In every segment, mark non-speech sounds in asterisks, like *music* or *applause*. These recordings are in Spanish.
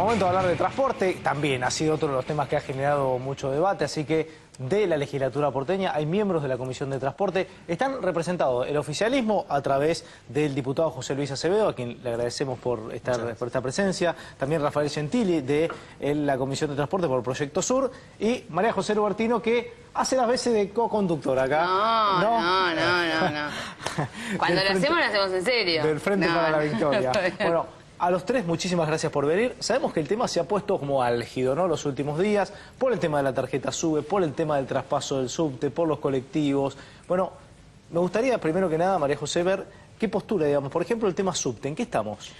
Momento de hablar de transporte, también ha sido otro de los temas que ha generado mucho debate, así que de la legislatura porteña hay miembros de la Comisión de Transporte. Están representados el oficialismo a través del diputado José Luis Acevedo, a quien le agradecemos por, estar, por esta presencia, también Rafael Gentili de la Comisión de Transporte por el Proyecto Sur y María José Rubertino que hace las veces de co-conductor acá. No, no, no, no. *laughs* Cuando lo hacemos, lo hacemos en serio. Del Frente para la Victoria. Bueno, a los tres, muchísimas gracias por venir. Sabemos que el tema se ha puesto como álgido, ¿no? Los últimos días, por el tema de la tarjeta SUBE, por el tema del traspaso del subte, por los colectivos. Bueno, me gustaría, primero que nada, María José, ver qué postura, digamos. Por ejemplo, el tema subte, ¿en qué estamos?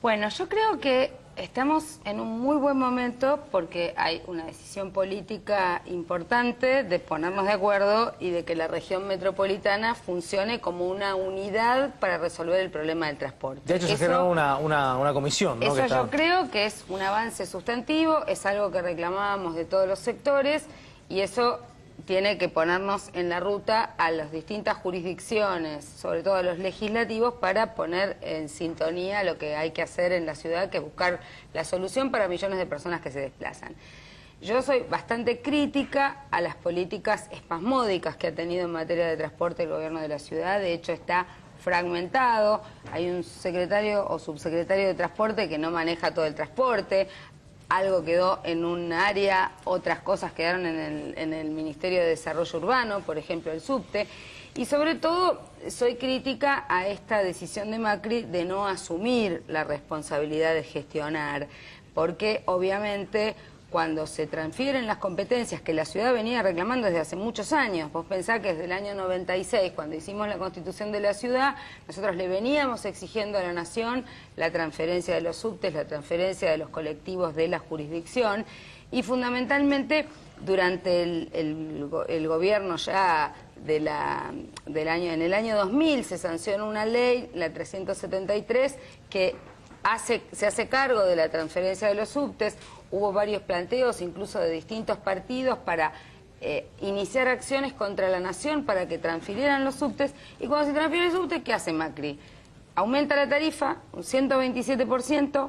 Bueno, yo creo que estamos en un muy buen momento porque hay una decisión política importante de ponernos de acuerdo y de que la región metropolitana funcione como una unidad para resolver el problema del transporte. De hecho, se generó una, una, comisión, ¿no? Eso yo creo que es un avance sustantivo, es algo que reclamábamos de todos los sectores y eso tiene que ponernos en la ruta a las distintas jurisdicciones, sobre todo a los legislativos, para poner en sintonía lo que hay que hacer en la ciudad, que es buscar la solución para millones de personas que se desplazan. Yo soy bastante crítica a las políticas espasmódicas que ha tenido en materia de transporte el gobierno de la ciudad, de hecho está fragmentado, hay un secretario o subsecretario de transporte que no maneja todo el transporte, algo quedó en un área, otras cosas quedaron en el, Ministerio de Desarrollo Urbano, por ejemplo el subte, y sobre todo soy crítica a esta decisión de Macri de no asumir la responsabilidad de gestionar, porque obviamente cuando se transfieren las competencias que la ciudad venía reclamando desde hace muchos años. Vos pensás que desde el año 96, cuando hicimos la constitución de la ciudad, nosotros le veníamos exigiendo a la nación la transferencia de los subtes, la transferencia de los colectivos de la jurisdicción y fundamentalmente durante el, gobierno ya de la, del año, en el año 2000 se sancionó una ley, la 373, que se hace cargo de la transferencia de los subtes, hubo varios planteos, incluso de distintos partidos, para eh, iniciar acciones contra la nación para que transfirieran los subtes, y cuando se transfiere el subte, ¿qué hace Macri? Aumenta la tarifa, un 127%,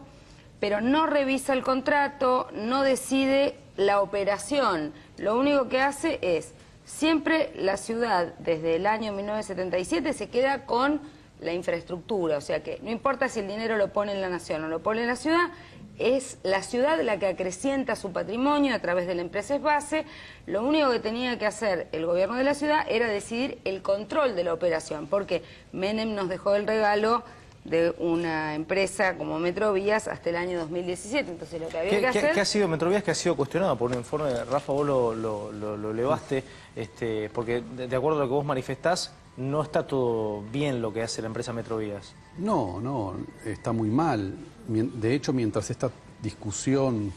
pero no revisa el contrato, no decide la operación. Lo único que hace es, siempre la ciudad, desde el año 1977, se queda con la infraestructura, o sea que no importa si el dinero lo pone en la nación o lo pone en la ciudad, es la ciudad la que acrecienta su patrimonio a través de la empresa base. Lo único que tenía que hacer el gobierno de la ciudad era decidir el control de la operación, porque Menem nos dejó el regalo de una empresa como Metrovías hasta el año 2017. Entonces lo que había que hacer... ¿Qué ha sido Metrovías que ha sido cuestionado por un informe de Rafa, vos lo, lo, elevaste, este, porque de, acuerdo a lo que vos manifestás, no está todo bien lo que hace la empresa Metrovías. No, no, está muy mal. De hecho, mientras esta discusión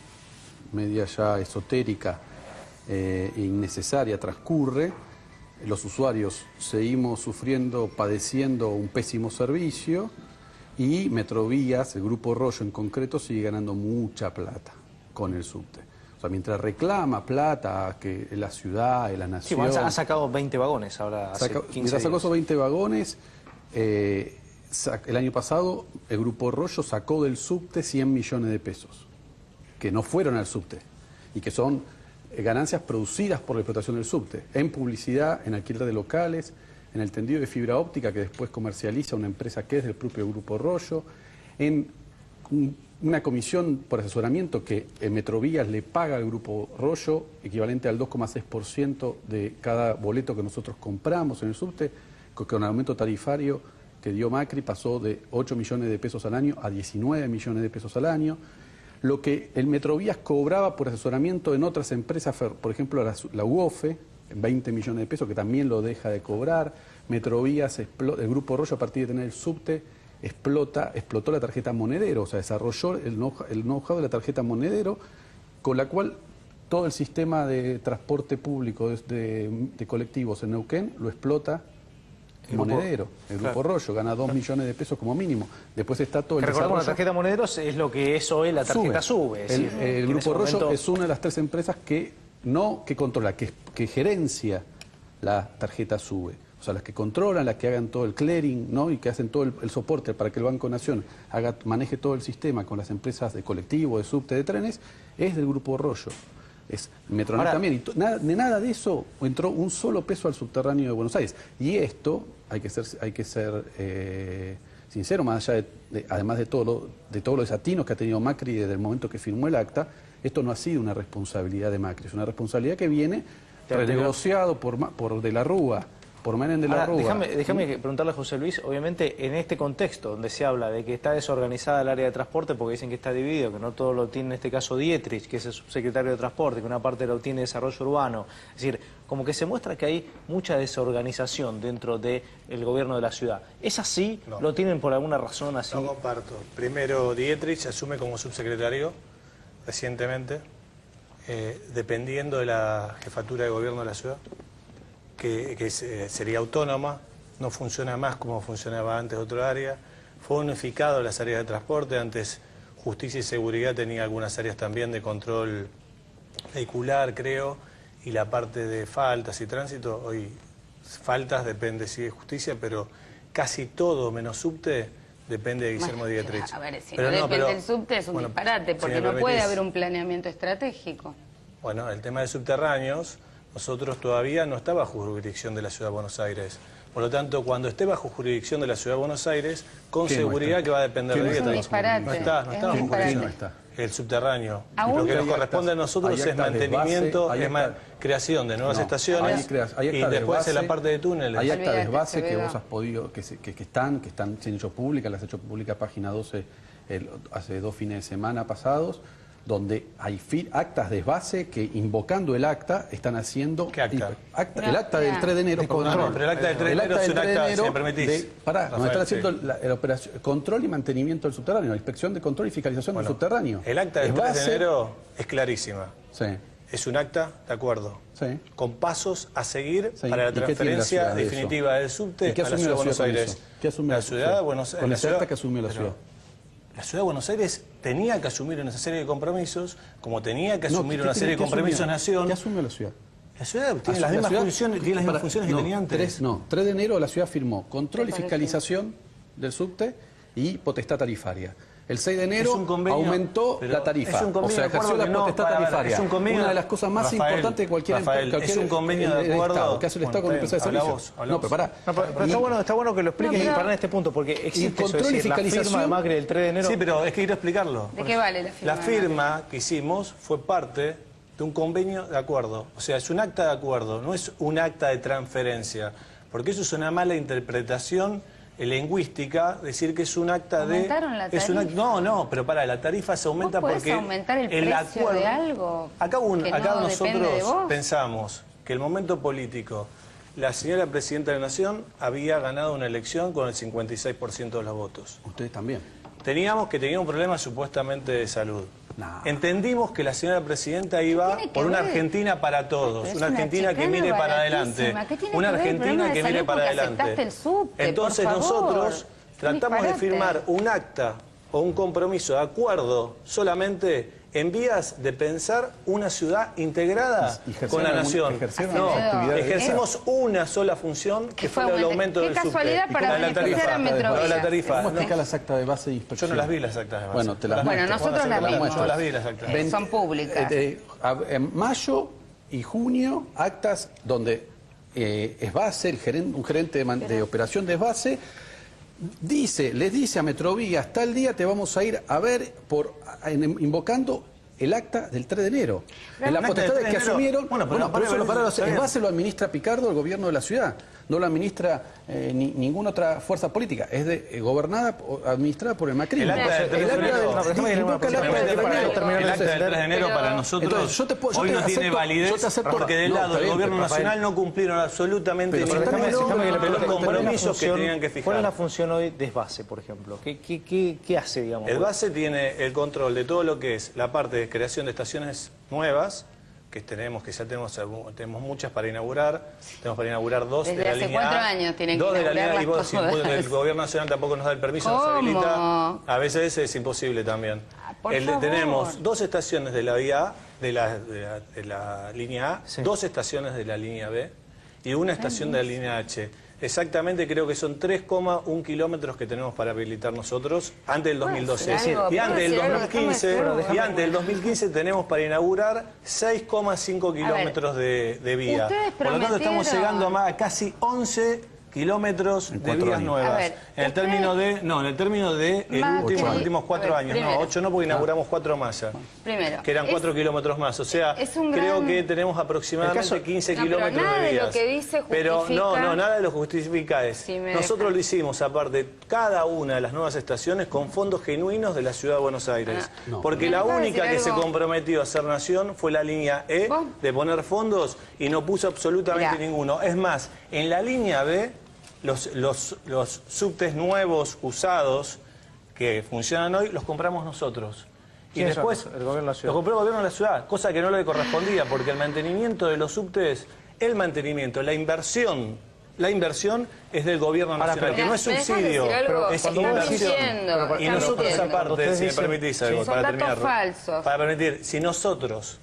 media ya esotérica eh, e innecesaria transcurre, los usuarios seguimos sufriendo, padeciendo un pésimo servicio y Metrovías, el Grupo Rollo en concreto, sigue ganando mucha plata con el subte. O sea, mientras reclama plata que la ciudad, la nación... Sí, ha sacado 20 vagones ahora hace Mientras sacó esos 20 vagones, eh, el año pasado el Grupo Rollo sacó del subte 100 millones de pesos, que no fueron al subte y que son eh, ganancias producidas por la explotación del subte, en publicidad, en alquiler de locales, en el tendido de fibra óptica que después comercializa una empresa que es del propio Grupo Rollo, en una comisión por asesoramiento que en Metrovías le paga al Grupo Rollo, equivalente al 2,6% de cada boleto que nosotros compramos en el subte, con un aumento tarifario que dio Macri pasó de 8 millones de pesos al año a 19 millones de pesos al año. Lo que el Metrovías cobraba por asesoramiento en otras empresas, por ejemplo la, la UOFE, 20 millones de pesos, que también lo deja de cobrar. Metrovías, el Grupo Rollo, a partir de tener el subte, explota, explotó la tarjeta monedero, o sea, desarrolló el know-how de la tarjeta monedero, con la cual todo el sistema de transporte público de, colectivos en Neuquén lo explota el monedero, el Grupo Rollo, gana 2 millones de pesos como mínimo. Después está todo el Recordemos, la tarjeta monedero es lo que es hoy la tarjeta sube. el, Grupo Rollo es una de las tres empresas que no que controla, que, que gerencia la tarjeta sube. O sea, las que controlan, las que hagan todo el clearing, ¿no? Y que hacen todo el, el soporte para que el Banco Nación haga, maneje todo el sistema con las empresas de colectivo, de subte, de trenes, es del Grupo Rollo. Es Metronet Ahora- también. Y nada, de nada de eso entró un solo peso al subterráneo de Buenos Aires. Y esto, hay que ser, hay que ser eh, sincero, más allá de, de- además de, todo lo- de todos los desatinos que ha tenido Macri desde el momento que firmó el acta, esto no ha sido una responsabilidad de Macri, es una responsabilidad que viene renegociado por, por De la Rúa, por Menem de la Ahora, Rúa. déjame, preguntarle a José Luis, obviamente en este contexto donde se habla de que está desorganizada el área de transporte porque dicen que está dividido, que no todo lo tiene en este caso Dietrich, que es el subsecretario de Transporte, que una parte lo tiene Desarrollo Urbano, es decir, como que se muestra que hay mucha desorganización dentro del gobierno de la ciudad. ¿Es así? No. ¿Lo tienen por alguna razón así? No comparto. Primero, Dietrich asume como subsecretario recientemente, eh, dependiendo de la jefatura de gobierno de la ciudad, que, sería autónoma, no funciona más como funcionaba antes otro área. Fue unificado las áreas de transporte, antes justicia y seguridad tenía algunas áreas también de control vehicular, creo, y la parte de faltas y tránsito, hoy faltas depende si es justicia, pero casi todo menos subte depende de Guillermo Bueno, Dietrich. A ver, si Pero no depende pero- del subte es un bueno, disparate, porque no puede haber un planeamiento estratégico. Bueno, el tema de subterráneos, nosotros todavía no está bajo jurisdicción de la Ciudad de Buenos Aires. Por lo tanto, cuando esté bajo jurisdicción de la Ciudad de Buenos Aires, con ¿Qué no seguridad que va a depender ¿Qué de no Dietrich. disparate. No está, no es está bajo no está. El subterráneo. Aún- lo que nos corresponde a nosotros es mantenimiento, base, es ma- creación de nuevas No, estaciones hay crea- hay y después en la parte de túneles. Hay actas de base que vos has podido, que, se- que, que están, que están siendo hechos públicas, las has hecho pública página 12 el- hace dos fines de semana pasados, donde hay actas de base que invocando el acta están haciendo... ¿Qué acta? Acta- No, el acta del mira. 3 de enero. De control. Pero el acta del 3 de enero es un acta, si me permitís, de- pará, donde Rafael, están haciendo sí. la, la operación, control y mantenimiento del subterráneo, la inspección de control y fiscalización Bueno, del subterráneo. El acta del Es 3 de enero es clarísima. Sí, Es un acta, de acuerdo, sí. con pasos a seguir Sí, para la ¿y qué tiene la transferencia de definitiva del subte ¿Y qué a la asumió ciudad de Buenos Aires. ¿Qué asumió la ciudad de Buenos Aires. Con la ese acta que asumió la ciudad. La ciudad de Buenos Aires tenía que asumir una serie de compromisos, como tenía que No, asumir ¿qué- una qué- serie de compromisos asumió? nación. ¿Qué asumió la ciudad? La ciudad tiene las la mismas ciudad- funciones, tiene las mismas para- funciones no, que tenía antes. tres- no, 3 de enero la ciudad firmó control y fiscalización del subte y potestad tarifaria. El 6 de enero convenio, aumentó la tarifa. es un convenio o sea, de acuerdo ejerció la no, potestad para ver, tarifaria. es un convenio- Una de las cosas más Rafael, importantes de cualquier Rafael, cualquier- es un convenio de el acuerdo- Estado, que hace el Estado con la empresa de servicios. vos, no, pero pará. No, pero, pero está, bueno, está bueno que lo expliques No, y en este punto, porque existe eso, control es y decir, la fiscalización- firma de Macri del 3 de enero. Sí, pero es que quiero explicarlo. ¿De qué vale la firma? La firma que hicimos fue parte de un convenio de acuerdo. O sea, es un acta de acuerdo, no es un acta de transferencia. Porque eso es una mala interpretación eh, lingüística, decir que es un acta de... ¿Aumentaron la es un act- tarifa? no, no, pero para, la tarifa se aumenta ¿Vos podés porque... aumentar el precio de algo Acá, un- que acá no de nosotros vos? pensamos que el momento político, la señora Presidenta de la Nación había ganado una elección con el 56% de los votos. Ustedes también. Teníamos que tenía un problema supuestamente de salud. No. Entendimos que la señora presidenta iba por una ver? Argentina para todos, una una Argentina que mire para adelante, baratísima. ¿Qué tiene una Argentina que mire para adelante. aceptaste el subte, Entonces por favor? nosotros tratamos de firmar un acta o un compromiso de acuerdo solamente en vías de pensar una ciudad integrada con la nación. No, ejercimos una sola función que, fue fue el aumento qué del subte. casualidad Y para con la tarifa. la tarifa. ¿Cómo ¿no? explica las actas de base de Yo inspección? no las vi las actas de base. Bueno, te las Bueno, nosotros las vimos. Yo las vi las actas. Eh, son públicas. Eh, eh, en mayo y junio, actas donde eh, Esbase, el gerente, un gerente de, man- de operación de Esbase, dice, les dice a Metrovías, tal día te vamos a ir a ver por en- invocando el acta del 3 de enero. En 3 de que enero- asumieron, Bueno, bueno, pero por no, eso pero lo pararon, está bien. Esbase lo administra Picardo, el gobierno de la ciudad, no lo administra eh, ni- ninguna otra fuerza política, es de, eh, gobernada, o administrada por el Macri. El acta del 3 de enero- del- No, pero déjame que invoca el acta del 3 de Para- enero. terminar el de acta del 3 de entender. enero Pero- para nosotros Entonces, yo te puedo- yo hoy te no tiene validez yo te acepto- porque del lado del gobierno nacional no cumplieron absolutamente los compromisos que tenían que ¿Cuál es la fijar. función hoy de Esbase, por ejemplo? ¿Qué, qué, qué, qué hace, digamos? El base tiene el control de todo lo que es la parte de creación de estaciones nuevas, que tenemos, que ya tenemos, algún- tenemos muchas para inaugurar. Tenemos para inaugurar dos Desde de la hace línea cuatro A, años tienen que dos de la línea y vos, si todas. el gobierno nacional tampoco nos da el permiso, nos habilita. A veces es imposible también. Ah, El- tenemos dos estaciones de la vía A, de la, de la, de la línea A, Sí. dos estaciones de la línea B y una estación de la línea H. Exactamente, creo que son 3,1 kilómetros que tenemos para habilitar nosotros antes del ¿Puedo 2012. decir algo? Y ¿Puedo antes del decir algo? Déjame 2015, decir algo. y antes del 2015 tenemos para inaugurar 6,5 kilómetros de, de vía. Por lo tanto, estamos llegando a más- a casi 11 kilómetros En de vías años. Nuevas. ver, en el término de, no, en el término de el último- los últimos cuatro ver, años. primero. No, ocho no, porque inauguramos cuatro más ya. Primero, Que eran es- cuatro kilómetros más. O sea, es un creo gran- que tenemos aproximadamente caso- 15 No, pero kilómetros nada de de lo vías. que dice Pero no, no, nada de lo justifica es. Si Nosotros dejan. lo hicimos, aparte, cada una de las nuevas estaciones con fondos genuinos de la Ciudad de Buenos Aires. Ah, no. Porque ¿Me la única que se comprometió a ser nación fue la línea E ¿Vos? de poner fondos y no puso absolutamente Mirá. ninguno. Es más, en la línea B, los, los, los subtes nuevos, usados, que funcionan hoy, los compramos nosotros. Y después El gobierno de la ciudad. Los compró el gobierno de la ciudad, cosa que no le correspondía, porque el mantenimiento de los subtes, el mantenimiento, la inversión, la inversión es del gobierno Ahora, nacional, pero- que no es ¿Me dejas subsidio, es inversión. y nosotros aparte, si me permitís algo, Sí, para terminar. falsos. Para permitir, si nosotros,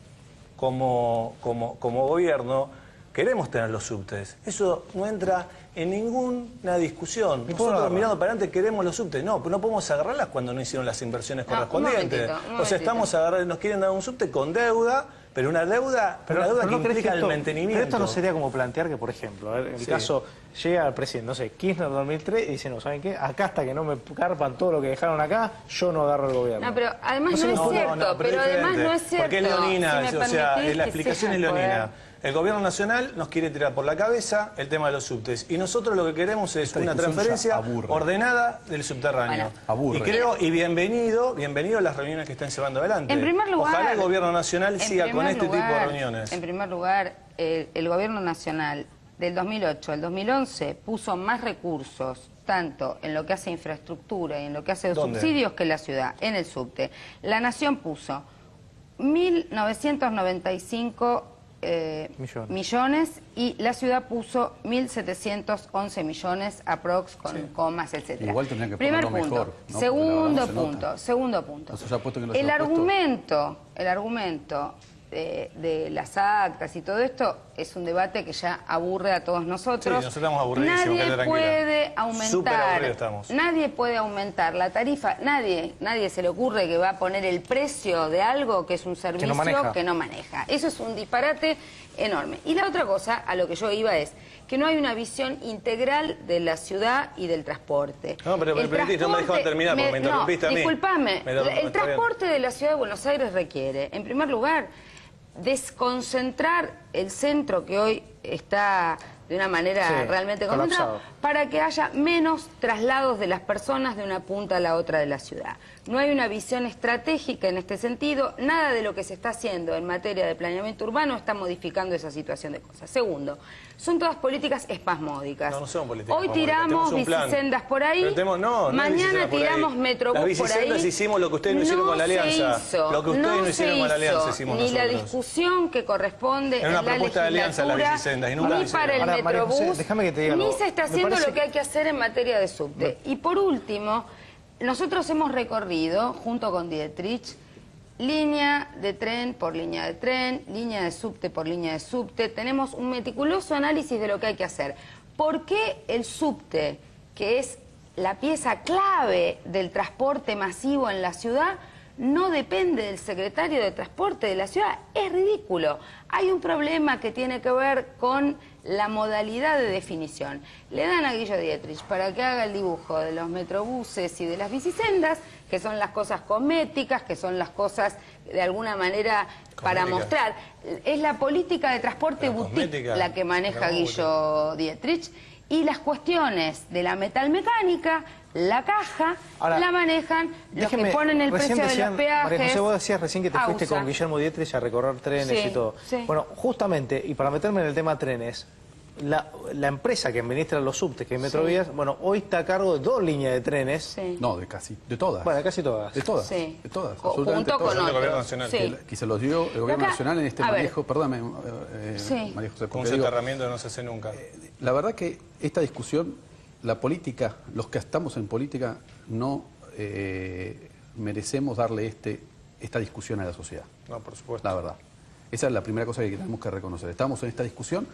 como, como, como gobierno, queremos tener los subtes, eso no entra en ninguna discusión. ¿Y cómo lo Nosotros mirando para adelante queremos los subtes. No, pues no podemos agarrarlas cuando no hicieron las inversiones No, un correspondientes. momentito, un o sea, estamos agarrando, nos quieren dar un subte con deuda, pero una deuda, Pero, una deuda pero que no implica que esto, el mantenimiento. Pero esto no sería como plantear que, por ejemplo, ver, en el Sí. caso llega el presidente, no sé, Kirchner 2003 y dice, no, ¿saben qué? Acá hasta que no me carpan todo lo que dejaron acá, yo no agarro el gobierno. No, pero además no, es no, no, cierto, no, pero, es además no es cierto. Porque es leonina, Si o sea, la explicación es leonina. poder- El gobierno nacional nos quiere tirar por la cabeza el tema de los subtes. Y nosotros lo que queremos es Esta una transferencia ordenada del subterráneo. Bueno. Y creo, y bienvenido, bienvenido a las reuniones que están llevando adelante. En primer lugar, Ojalá el gobierno nacional siga con este tipo de reuniones. En primer lugar, el, el gobierno nacional del 2008 al 2011 puso más recursos tanto en lo que hace infraestructura y en lo que hace ¿Dónde? subsidios que la ciudad, en el subte. La Nación puso 1.995 eh, Millones. millones y la ciudad puso 1.711 millones aprox con comas, etcétera. Igual tendrían que Primer ponerlo punto. mejor, Segundo punto. Segundo punto. El puesto. argumento, el argumento de, de las actas y todo esto es un debate que ya aburre a todos nosotros. Sí, nosotros estamos aburridísimos, Nadie puede aumentar, nadie puede aumentar la tarifa, nadie, nadie se le ocurre que va a poner el precio de algo que es un servicio maneja. que no maneja. Eso es un disparate enorme. Y la otra cosa a lo que yo iba es que no hay una visión integral de la ciudad y del transporte. No, pero permitís, no me dejaba transporte- terminar porque me interrumpiste a mí. Disculpame, el transporte de la ciudad de Buenos Aires requiere, en primer lugar, desconcentrar el centro que hoy está de una manera Sí, realmente colapsado. concentrado para que haya menos traslados de las personas de una punta a la otra de la ciudad. No hay una visión estratégica en este sentido. Nada de lo que se está haciendo en materia de planeamiento urbano está modificando esa situación de cosas. Segundo, son todas políticas espasmódicas. No, no son políticas Hoy tiramos bicisendas por ahí. Pero tenemos- no, mañana bicisendas por ahí. tiramos metrobús Las por ahí. bicisendas hicimos lo que ustedes no hicieron con la alianza. hizo, Lo que ustedes no hicieron con la alianza hizo, hicimos Ni la nosotros. discusión que corresponde Era una en la propuesta de alianza las bicisendas y nunca ni para el. Ahora, José, metrobús, déjame que te diga ni algo. se está haciendo parece lo que hay que hacer en materia de subte. Y por último, nosotros hemos recorrido, junto con Dietrich, línea de tren por línea de tren, línea de subte por línea de subte. Tenemos un meticuloso análisis de lo que hay que hacer. ¿Por qué el subte, que es la pieza clave del transporte masivo en la ciudad, no depende del secretario de Transporte de la ciudad? Es ridículo. Hay un problema que tiene que ver con la modalidad de definición. Le dan a Guillo Dietrich para que haga el dibujo de los metrobuses y de las bicisendas, que son las cosas cosméticas, que son las cosas de alguna manera para mostrar. Es la política de transporte La boutique cosmética, la que maneja la Guillo Dietrich y las cuestiones de la metalmecánica, la caja, Ahora, la manejan los Déjeme, que ponen el precio de decían- los peajes. María José, vos decías recién que te fuiste con Guillermo Dietrich a recorrer trenes Sí, y todo. sí. Bueno, justamente, y para meterme en el tema trenes, la, la empresa que administra los subtes, que es Metrovías, bueno, hoy está a cargo de dos líneas de trenes. Sí. No, de casi, de todas. Bueno, casi todas. De todas, Sí. de todas, absolutamente junto con todas. Son del gobierno nacional. Sí. Que se los dio el gobierno Acá, nacional en este manejo, perdóname, eh, Sí. María José, Un soterramiento no se hace nunca. la verdad que esta discusión, la política, los que estamos en política, no eh, merecemos darle este, esta discusión a la sociedad. No, por supuesto. La verdad. Esa es la primera cosa que tenemos que reconocer. Estamos en esta discusión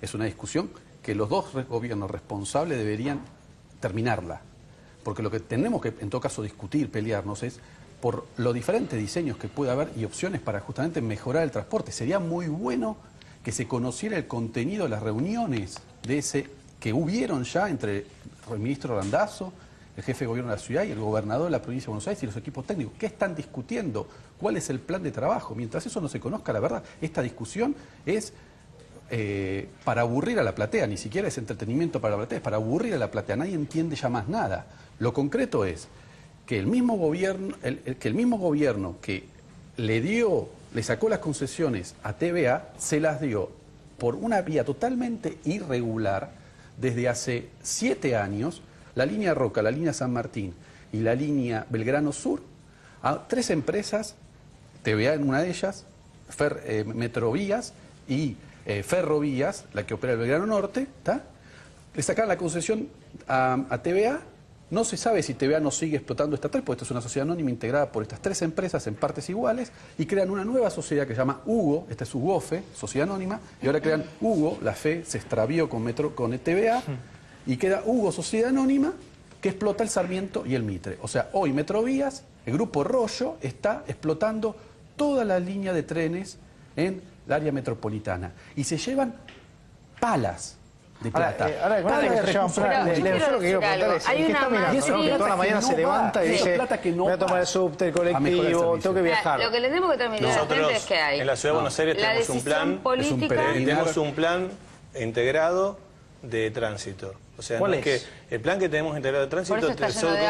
es una discusión que los dos gobiernos responsables deberían terminarla. Porque lo que tenemos que, en todo caso, discutir, pelearnos es por los diferentes diseños que puede haber y opciones para justamente mejorar el transporte. Sería muy bueno que se conociera el contenido de las reuniones de ese que hubieron ya entre el ministro Randazzo, el jefe de gobierno de la ciudad y el gobernador de la provincia de Buenos Aires y los equipos técnicos. ¿Qué están discutiendo? ¿Cuál es el plan de trabajo? Mientras eso no se conozca, la verdad, esta discusión es eh, para aburrir a la platea, ni siquiera es entretenimiento para la platea, es para aburrir a la platea, nadie entiende ya más nada. Lo concreto es que el mismo gobierno, que el mismo gobierno que le dio, le sacó las concesiones a TVA, se las dio por una vía totalmente irregular desde hace siete años, la línea Roca, la línea San Martín y la línea Belgrano Sur, a tres empresas TVA en una de ellas, eh, Metrovías y eh, Ferrovías, la que opera el Belgrano Norte, ¿está? le sacaron la concesión a, a TVA. No se sabe si TVA no sigue explotando estatal, porque esta es una sociedad anónima integrada por estas tres empresas en partes iguales, y crean una nueva sociedad que se llama Hugo, esta es UGOFE, sociedad anónima, y ahora crean Hugo, la fe se extravió con, Metro, con TVA, y queda Hugo, sociedad anónima, que explota el Sarmiento y el Mitre. O sea, hoy Metrovías, el grupo Rollo, está explotando toda la línea de trenes en el área metropolitana. Y se llevan palas de Ahora, plata. eh, ahora, Palas de se le- yo le- quiero yo lo que quiero preguntar es, Hay ¿en qué una está mirando? no? Que toda la mañana se levanta va. y dice, plata que no voy a tomar el subte, el A mejorar el colectivo, tengo que Mira, viajar. Lo que le tenemos que la Nosotros es que hay en la Ciudad de Buenos Aires tenemos un plan, política. Tenemos un plan integrado de tránsito. O sea, ¿Cuál no es? que el plan que tenemos integrado de tránsito eso te-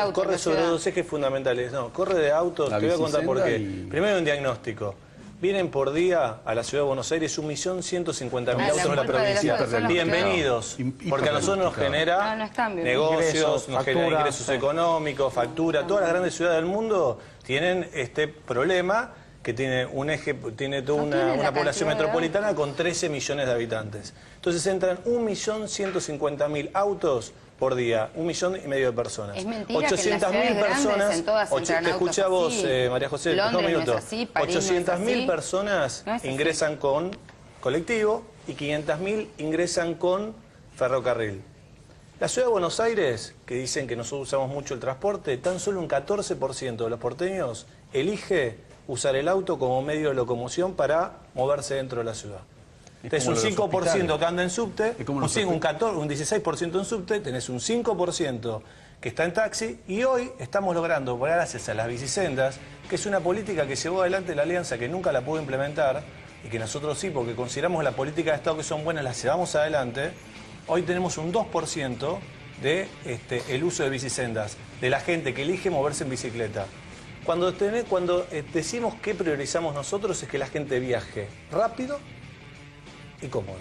de corre sobre dos ejes fundamentales. No, corre de autos, La te voy a contar por qué. y- Primero un diagnóstico. Vienen por día a la Ciudad de Buenos Aires 1.150.000 Ah, la autos en la culpa de la provincia. Bienvenidos, que- porque a nosotros nos genera No, no negocios, Ingresos, nos genera ingresos sí. económicos, factura. Todas las grandes ciudades del mundo tienen este problema que tiene un eje, tiene toda No una, una población metropolitana con 13 millones de habitantes. Entonces entran 1.150.000 autos por día, un millón y medio de personas. Es mentira que en las 800.000 ciudades grandes personas, en todas ocho- te escuché a vos, eh, María José, dos minutos. así, París no es 800.000 así. personas No ingresan con colectivo y 500.000 ingresan con ferrocarril. La ciudad de Buenos Aires, que dicen que nosotros usamos mucho el transporte, tan solo un 14% de los porteños elige usar el auto como medio de locomoción para moverse dentro de la ciudad. Tenés un lo de los 5% hospitales. que anda en subte, un, los cin- un, hospitales. 14, un 16% en subte, tenés un 5% que está en taxi y hoy estamos logrando, gracias a las bicisendas, que es una política que llevó adelante la Alianza que nunca la pudo implementar y que nosotros sí, porque consideramos la política de Estado que son buenas, las llevamos adelante, hoy tenemos un 2% de este, el uso de bicisendas, de la gente que elige moverse en bicicleta. Cuando, tené- cuando eh, decimos que priorizamos nosotros es que la gente viaje rápido y cómoda.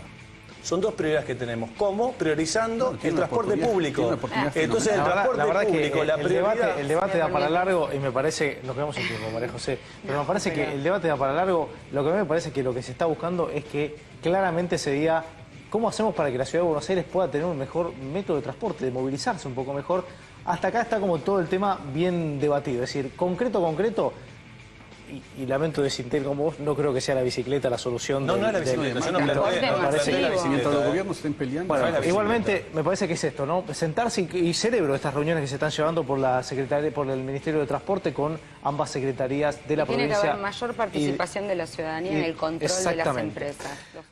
Son dos prioridades que tenemos. ¿Cómo? Priorizando No, el transporte público. Entonces, el La verdad, transporte la verdad público, que la el prioridad... debate, el debate da para largo y me parece, lo que vemos en tiempo, María José, pero me parece que el debate da para largo, lo que a mí me parece que lo que se está buscando es que claramente se diga cómo hacemos para que la ciudad de Buenos Aires pueda tener un mejor método de transporte, de movilizarse un poco mejor. Hasta acá está como todo el tema bien debatido, es decir, concreto, concreto, y, y lamento decir como vos, no creo que sea la bicicleta la solución. No, del- no es la bicicleta, no no planteé la bicicleta. Los gobiernos estén peleando, Bueno, igualmente me parece que es esto, ¿no? Sentarse y, y cerebro estas reuniones que se están llevando por la secretaria, por el Ministerio de Transporte con ambas secretarías de la Tiene que provincia. haber mayor y- participación de la ciudadanía en el control de las empresas. Los-